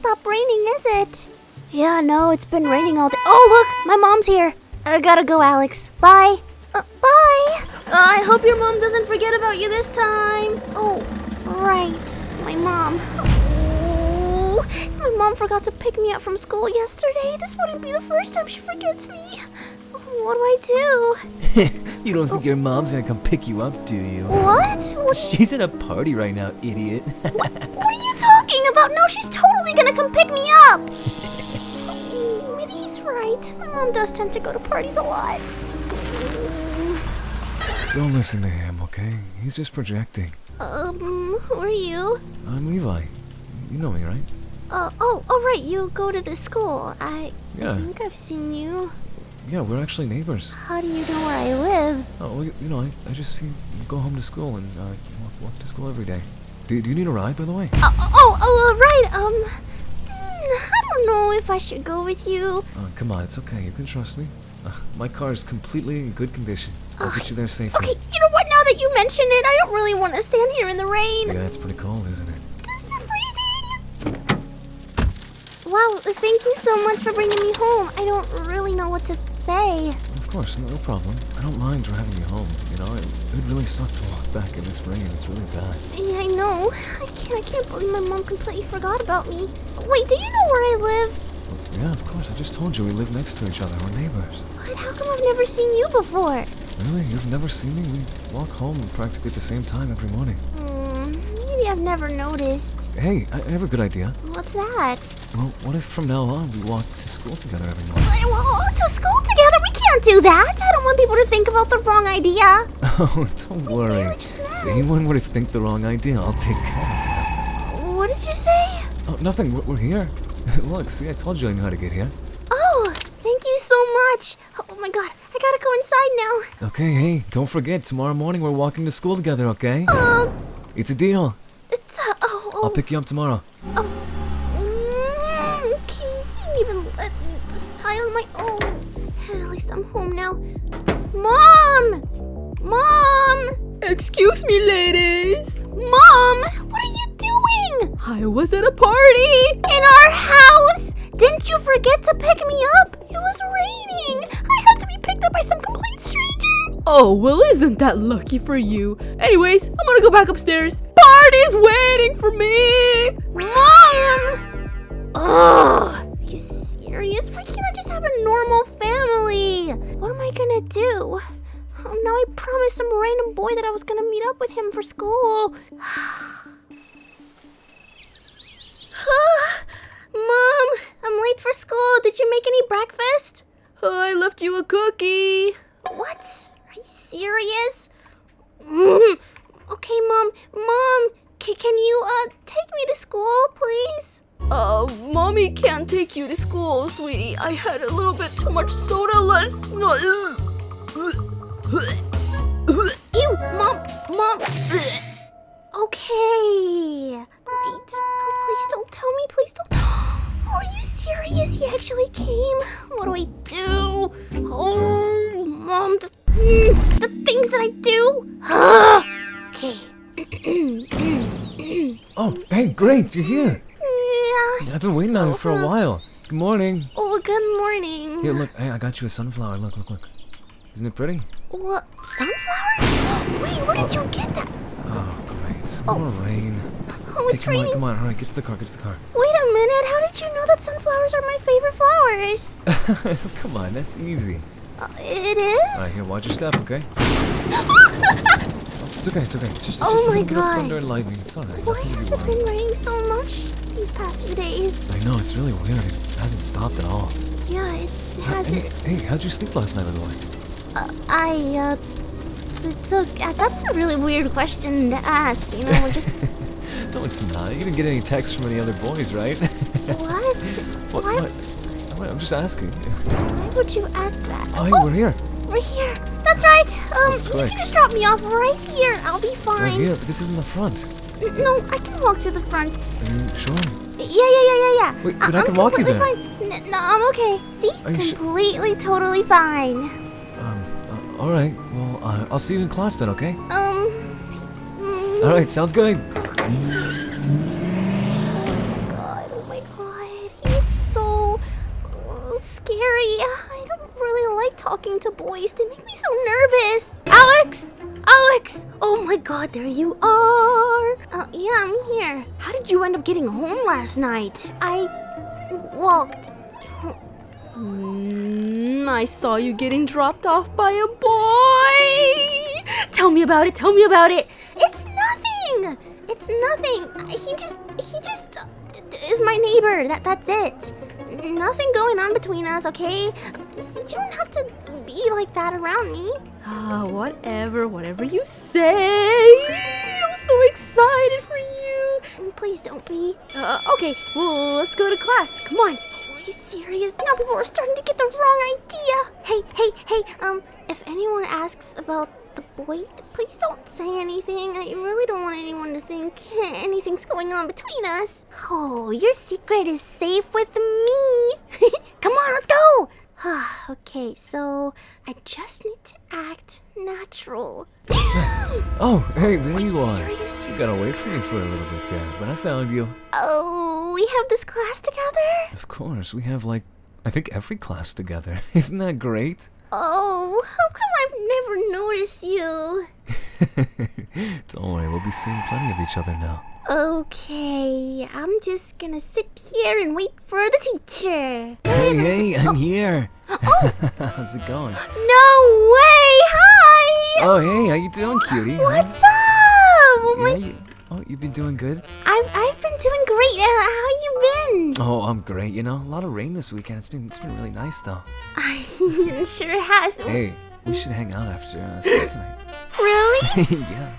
stop raining, is it? Yeah, no, it's been raining all day. Oh, look, my mom's here. I gotta go, Alex. Bye. Uh, bye. Uh, I hope your mom doesn't forget about you this time. Oh, right. My mom. Oh, my mom forgot to pick me up from school yesterday. This wouldn't be the first time she forgets me. What do I do? you don't think your mom's gonna come pick you up, do you? What? What, She's at a party right now, idiot. what are you about? No, she's totally gonna come pick me up. Oh, Maybe he's right. My mom does tend to go to parties a lot. don't listen to him, okay? He's just projecting. Um, who are you? I'm Levi. You know me, right? Uh, oh, oh, right, you go to this school. I Yeah. think I've seen you. Yeah, we're actually neighbors. How do you know where I live? Oh, well, you you know, I, I just see you go home to school and uh, walk, walk to school every day. Do, do you need a ride, by the way? Oh, oh, oh, uh, right, um, hmm, I don't know if I should go with you. Uh, come on, it's okay. You can trust me. Uh, my car is completely in good condition. I'll get you there safely. Okay, you know what, now that you mention it, I don't really want to stand here in the rain. Yeah, it's pretty cold, isn't it? This is freezing. Wow, thank you so much for bringing me home. I don't really know what to say. Of course, no problem. I don't mind driving you home. You know, it would really suck to walk back in this rain. It's really bad. Yeah, I know. I can't, I can't believe my mom completely forgot about me. Wait, do you know where I live? Well, yeah, of course. I just told you we live next to each other. We're neighbors. But how come I've never seen you before? Really? You've never seen me? We walk home practically at the same time every morning. Hmm, maybe I've never noticed. Hey, I have a good idea. What's that? Well, what if from now on we walk to school together every morning? I- well, to school together? Can't do that. I don't want people to think about the wrong idea. Oh, don't worry. really just If anyone were to think the wrong idea, I'll take care of them. What did you say? Oh, nothing. We're, we're here. Look, see, I told you I knew how to get here. Oh, thank you so much. Oh my god, I gotta go inside now. Okay, hey, don't forget, tomorrow morning we're walking to school together, okay? Um, It's a deal. it's uh, oh, oh. I'll pick you up tomorrow. Oh, I'm home now. Mom! Mom! Excuse me, ladies. Mom! What are you doing? I was at a party. In our house? Didn't you forget to pick me up? It was raining. I had to be picked up by some complete stranger. Oh, well, isn't that lucky for you? Anyways, I'm gonna go back upstairs. Party's waiting for me. Mom! Ugh! You serious? Why can't I just have a normal family? What am I gonna do? Oh, now I promised some random boy that I was gonna meet up with him for school. Mom, I'm late for school. Did you make any breakfast? I left you a cookie. What? Are you serious? Mm. Okay, Mom. Mom, can you uh take me to school, please? Uh, mommy can't take you to school, sweetie. I had a little bit too much soda last night. Ew, Mom, Mom. Okay, great. Oh, please don't tell me. Please don't. Are you serious? He actually came. What do I do? Oh, Mom, the, the things that I do. okay. Oh, hey, great, you're here. Yeah. I've been waiting on so you for a while. Good morning. Oh, good morning. Here, look, hey, I got you a sunflower. Look, look, look. Isn't it pretty? What? Sunflower? Wait, where did you get that? Oh, great. More rain. Oh, it's come on, come on, hurry, get to the car, get to the car. Wait a minute. How did you know that sunflowers are my favorite flowers? come on, that's easy. Uh, it is? Alright, here, watch your step, okay? It's okay, it's okay. It's just, Oh just my little bit of God. thunder and lightning. It's alright. Why has it been raining so much these past few days? I know, it's really weird. It hasn't stopped at all. Yeah, it hasn't. hey, how'd you sleep last night, by the way? Uh, I, uh, it's a, uh, that's a really weird question to ask, you know, we're just, No, it's not. You didn't get any texts from any other boys, right? what? what, Why, what? I'm just asking. why would you ask that? Oh, hey, we're here. We're here. That's right. Um, you can just drop me off right here. I'll be fine. Right here, but this isn't the front. N- No, I can walk to the front. Are you sure? Yeah, yeah, yeah, yeah, yeah. Wait, but I I'm can walk you completely Fine. No, I'm okay. See? Are you su- completely, totally fine. Um, uh, alright. Well, uh, I'll see you in class then, okay? Um. mm, Alright, sounds good. God, oh my god. scary. I don't really like talking to boys. They make me so nervous. Alex! Alex! Oh my god, there you are. Uh, yeah, I'm here. How did you end up getting home last night? I walked. Mm, I saw you getting dropped off by a boy. Tell me about it. Tell me about it. It's nothing. It's nothing. He just he just uh, is my neighbor. That that's it. Nothing going on between us, okay? You don't have to be like that around me. Ah, whatever, whatever you say. I'm so excited for you. Please don't be. Uh, okay, well, let's go to class. Come on. Are you serious? Now people are starting to get the wrong idea. Hey, hey, hey, um, if anyone asks about the boy, please don't say anything. I really don't want anyone to think anything's going on between us. Oh, your secret is safe with me. Come on, let's go. okay, so I just need to act natural. Oh, hey, there you you are. serious? You got away from me for a little bit there, but I found you. Oh, we have this class together? Of course, we have like, I think every class together. Isn't that great? Oh, how come I've never noticed you? Don't worry, we'll be seeing plenty of each other now. Okay, I'm just gonna sit here and wait for the teacher. Hey, hey, I'm here. Oh, How's it going? no way! Hi! Oh, hey, how you doing, cutie? What's up? Oh, Yeah, my, you, oh, you've been doing good? I've, I've been doing great. Uh, how you been? Oh, I'm great. You know, a lot of rain this weekend. It's been, it's been really nice though. I sure has. Hey, we should hang out after uh, school tonight. Really? yeah.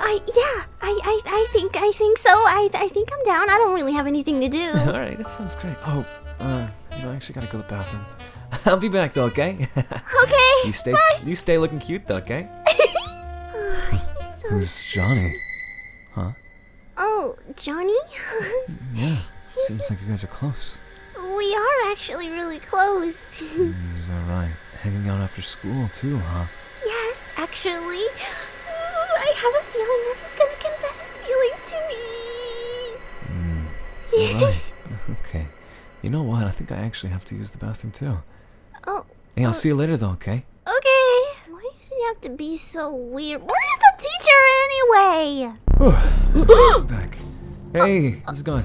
I yeah. I, I I think I think so. I I think I'm down. I don't really have anything to do. All right, that sounds great. Oh, uh, you know, I actually gotta go to the bathroom. I'll be back though, okay? Okay. you stay, you stay looking cute though, okay? So- Who's Johnny? Huh? oh, Johnny. Yeah. Seems like you guys are close. we are actually really close. Mm, is that right? Hanging out after school too, huh? yes, actually. I have a feeling that he's gonna confess his feelings to me. Mm, is that right? okay. You know what? I think I actually have to use the bathroom too. Oh, Hey, I'll oh. see you later though, okay? okay. Why does he have to be so weird? Where's the teacher anyway? back. Hey, uh, how's it going?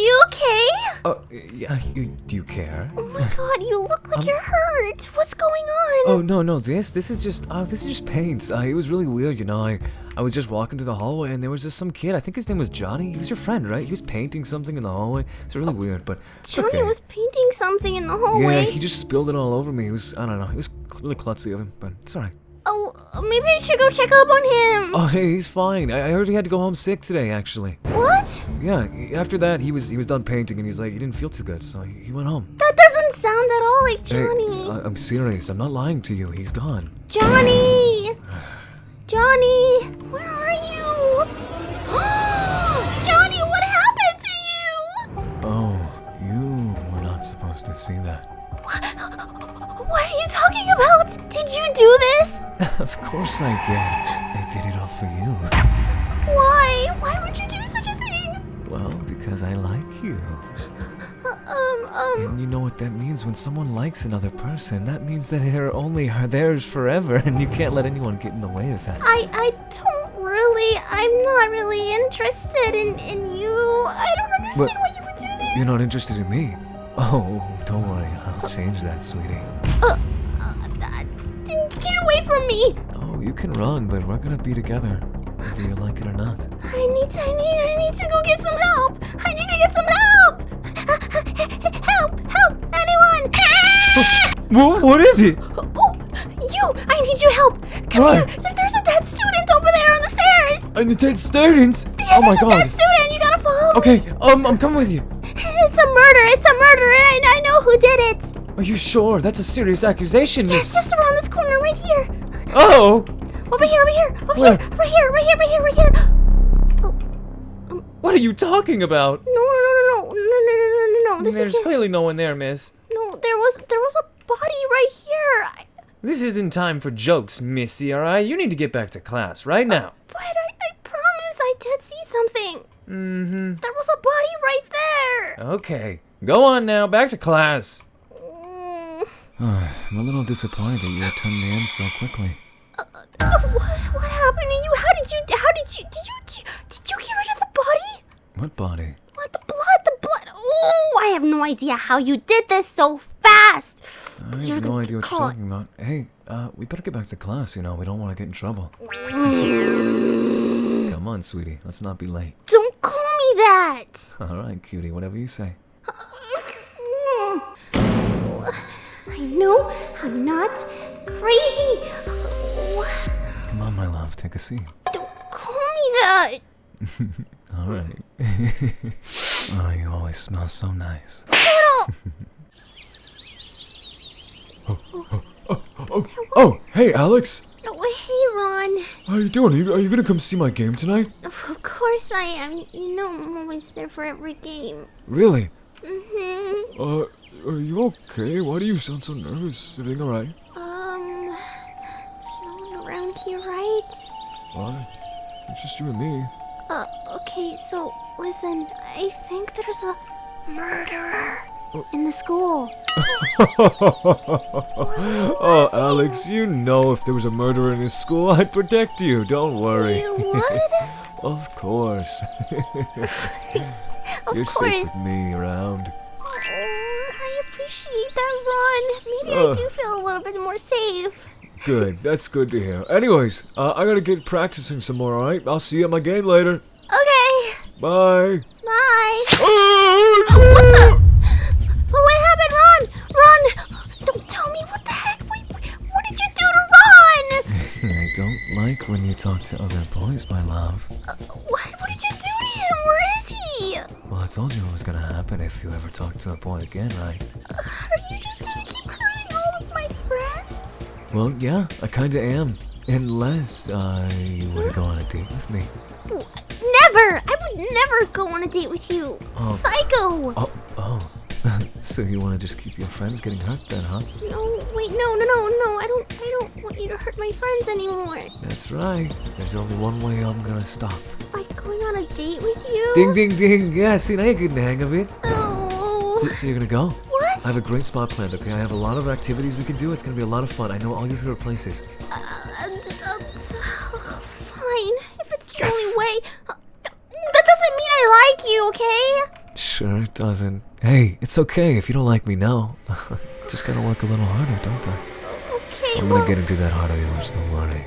Are you okay? Oh, yeah. You, do you care? Oh my god, you look like you're hurt. What's going on? Oh no no this this is just uh this is just paint. Uh, it was really weird, you know. I I was just walking through the hallway and there was just some kid. I think his name was Johnny. He was your friend, right? He was painting something in the hallway. It's really weird, but it's Johnny okay. was painting something in the hallway? yeah, he just spilled it all over me. It was I don't know. It was really klutzy of him, but it's alright. Oh, maybe I should go check up on him. Oh hey, he's fine. I, I heard he had to go home sick today, actually. What? Yeah. After that, he was he was done painting and he's like he didn't feel too good, so he, he went home. That doesn't sound at all like Hey, Johnny. I, I'm serious. I'm not lying to you. He's gone. Johnny! Johnny! Where are you? Johnny, what happened to you? Oh, you were not supposed to see that. What are you talking about? Did you do this? of course I did. I did it all for you. Why? Why would you do such a thing? Well, because I like you. Um, um, And you know what that means when someone likes another person. That means that they're only are theirs forever, and you can't let anyone get in the way of that. I, I don't really, I'm not really interested in, in you. I don't understand why you would do this. You're not interested in me? Oh, don't worry. I'll change that, sweetie. From me! Oh, you can run, but we're gonna be together, whether you like it or not. I need to, I need, I need to go get some help. I need to get some help. help, help, anyone. What? What is it? oh, you, I need your help. Come What? here. There's a dead student over there on the stairs. And the dead students? Yeah, oh my god! there's a dead student. You gotta follow. me. Okay, um, I'm coming with you. It's a murder. It's a murder, and I, I know who did it. Are you sure? That's a serious accusation, It's just around this corner, right here. Oh! Over here, over here, over Where? here, right here, right here, right here, right here. Oh, What are you talking about? no, no, no, no, no, no, no, no, no, no. This There's is clearly no one there, miss. no. There was there was a body right here. I, This isn't time for jokes, missy, alright? You need to get back to class right now. but I, I promise I did see something. Mm-hmm. There was a body right there. Okay. Go on now, back to class. Mm, I'm a little disappointed that you turned me in so quickly. Uh, what, what happened to you? How did you? How did you? Did you? Did you, get rid of the body? What body? What the blood? The blood? Oh, I have no idea how you did this so fast. I You're have no idea what you're talking about. Hey, uh, we better get back to class, you know, we don't want to get in trouble. Come on, sweetie, let's not be late. Don't call me that. Alright, cutie, whatever you say. I know I'm not crazy. Come on, my love, take a seat. Don't call me that. Alright. oh, you always smell so nice. Shut up. Oh, oh, oh, oh, hey, Alex! No, hey, Ron. How you doing? Are you, are you gonna come see my game tonight? Of course I am. You- You know I'm always there for every game. Really? Mm-hmm. Uh, are you okay? Why do you sound so nervous? Everything alright? Um, there's no one around here, right? Why? It's just you and me. Uh, okay, so listen, I think there's a murderer in the school. oh, Alex, you know if there was a murderer in this school, I'd protect you. Don't worry. You would? Of course. Of You're safe with me around. I appreciate that, Ron. Maybe I do feel a little bit more safe. Good. That's good to hear. Anyways, uh, I gotta get practicing some more, alright? I'll see you at my game later. Okay, Bye. bye. Oh, But what happened, Ron? Ron, don't tell me what the heck. Wait, what did you do to Ron? I don't like when you talk to other boys, my love. Uh, what, what did you do to him? Where is he? Well, I told you what was gonna happen if you ever talk to a boy again, right? Well, yeah, I kinda am. Unless uh, you wanna go on a date with me. Never! I would never go on a date with you. Oh. Psycho! Oh, oh. so you wanna just keep your friends getting hurt then, huh? No, wait, no, no, no, no. I don't, I don't want you to hurt my friends anymore. That's right. There's only one way I'm gonna stop. By going on a date with you? Ding, ding, ding. Yeah, see, now you're getting the hang of it. No. So, so you're gonna go? I have a great spot planned, okay? I have a lot of activities we can do. It's gonna be a lot of fun. I know all your favorite places. Uh, uh, uh, fine. If it's the Yes. only way. Uh, that doesn't mean I like you, okay? Sure, it doesn't. Hey, it's okay if you don't like me now. Just gotta work a little harder, don't I? Okay, I'm gonna get into that heart of yours, don't worry.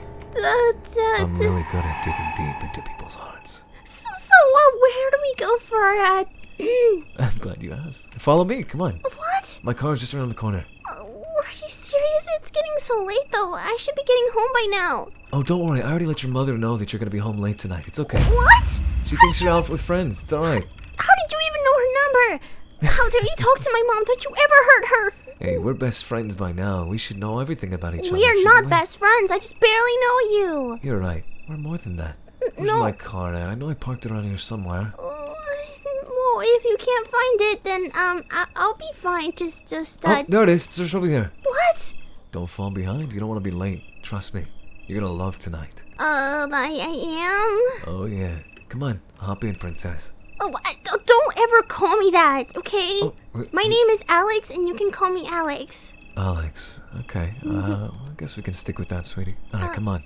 I'm really good at digging deep into people's hearts. so, so uh, where do we go for uh, mm, I'm glad you asked. Follow me, come on. My car's just around the corner. Uh, are you serious? It's getting so late though. I should be getting home by now. Oh, don't worry. I already let your mother know that you're gonna be home late tonight. It's okay. What? She thinks you're out with friends. It's alright. How did you even know her number? How dare you talk to my mom? Don't you ever hurt her? Hey, we're best friends by now. We should know everything about each other. We are not we? best friends. I just barely know you. You're right. We're more than that. Where's no. my car at? I know I parked it around here somewhere. Oh, if you can't find it, then um, I- I'll be fine. Just, just uh, Oh, there it is. It's just over here. what? Don't fall behind. You don't want to be late. Trust me. You're gonna love tonight. Um, I, I am. Oh yeah. Come on, hop in, princess. Oh, I, don't- don't ever call me that, okay? Oh, My name is Alex, and you can call me Alex. Alex. Okay. Uh, I guess we can stick with that, sweetie. All right, come on.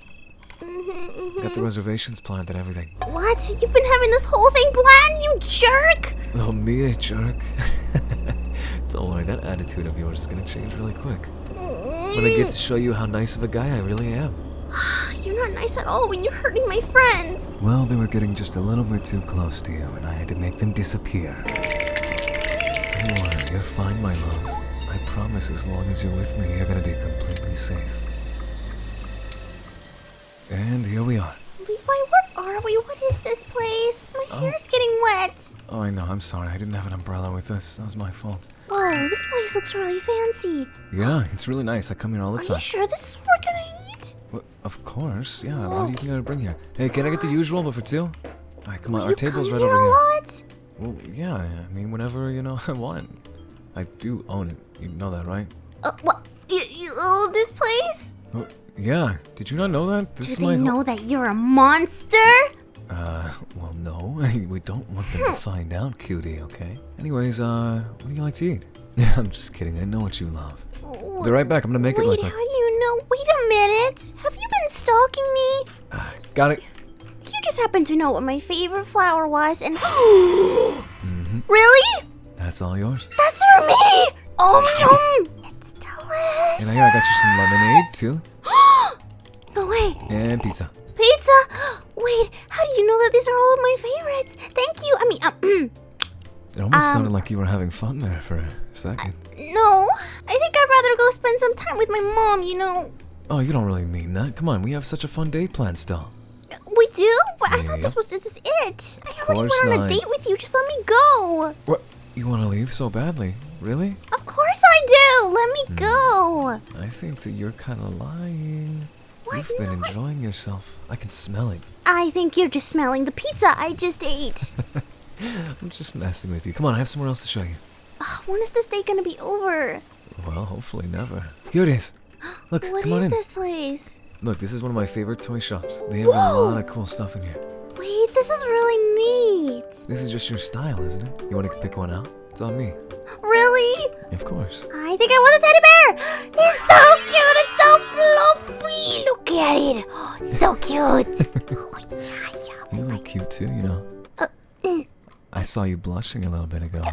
hmm Got the reservations planned and everything. What? You've been having this whole thing planned, you jerk! Oh, me a jerk. don't worry, that attitude of yours is gonna change really quick. When I get to show you how nice of a guy I really am. You're not nice at all when you're hurting my friends. Well, they were getting just a little bit too close to you, and I had to make them disappear. Don't worry, you're fine, my love. I promise as long as you're with me, you're gonna be completely safe. And here we are. Levi, where are we? What is this place? My Oh. hair's getting wet. Oh, I know, I'm sorry. I didn't have an umbrella with us. That was my fault. Oh, this place looks really fancy. Yeah, it's really nice. I come here all the time. Are you sure this is what we're gonna eat? Well, of course, yeah. What do you think I'd bring here? Hey, can I get the usual, but for two? Alright, come on. Our table's right here over a here. lot? Well, yeah, I mean, whenever, you know, I want. I do own it. You know that, right? Uh, what? You, you own this place? Well, yeah. Did you not know that? This Do is they know that you're a monster? Uh, well, no. we don't want them to find out, cutie, okay? Anyways, uh, what do you like to eat? I'm just kidding. I know what you love. Be right back. I'm gonna make it Wait, like how do you know? Wait a minute. Have you been stalking me? Ah, got it. You just happen to know what my favorite flower was, and Mm-hmm. really? That's all yours. That's for me. Um, yum. It's delicious. And I got you some lemonade too, no way. and pizza. Pizza. Wait, how do you know that these are all of my favorites? Thank you. I mean, um, It almost Um, sounded like you were having fun there for a second. no. I think I'd rather go spend some time with my mom. You know, Oh, you don't really mean that. Come on, we have such a fun day planned still. we do. But I thought Yeah. this was this is it. I already went on not. a date with you. Just let me go. What? You want to leave so badly? Really? Of course I do. Let me Hmm. go. I think that you're kind of lying. What? You've been enjoying yourself. I can smell it. I think you're just smelling the pizza I just ate. I'm just messing with you. Come on, I have somewhere else to show you. Ugh, when is this date gonna be over? Well, hopefully never. Here it is. Look, What come on is in. this place? Look, this is one of my favorite toy shops. They have a lot of cool stuff in here. Wait, this is really neat. This is just your style, isn't it? You want to pick one out? It's on me. Really? Of course. I think I want a teddy bear. He's so cute and so fluffy. Look at it. Oh, so cute. oh yeah, yeah. You look cute too, you know. Uh, mm. I saw you blushing a little bit ago. Uh,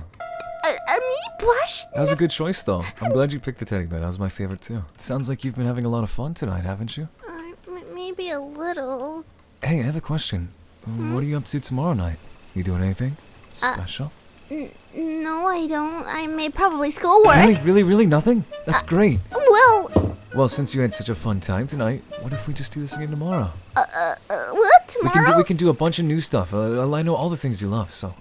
uh, me blush? That was a good choice, though. I'm glad you picked the teddy bear. That was my favorite too. sounds like you've been having a lot of fun tonight, haven't you? Uh, maybe a little. Hey, I have a question. What are you up to tomorrow night? You doing anything Uh, special? No, I don't. I made probably schoolwork. really, really, really nothing? That's great. Well, Well, since you had such a fun time tonight, what if we just do this again tomorrow? uh, uh, uh, what We can tomorrow? do we can do a bunch of new stuff. Uh, I know all the things you love, so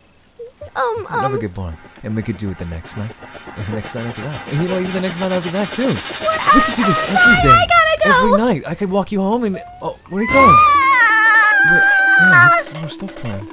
um, never um, get boring. And we could do it the next night, and the next night after that, and you know even the next night after that too. We could do this every day, I gotta go. every night. I could walk you home and oh, where are you going? Wait, yeah, more stuff planned.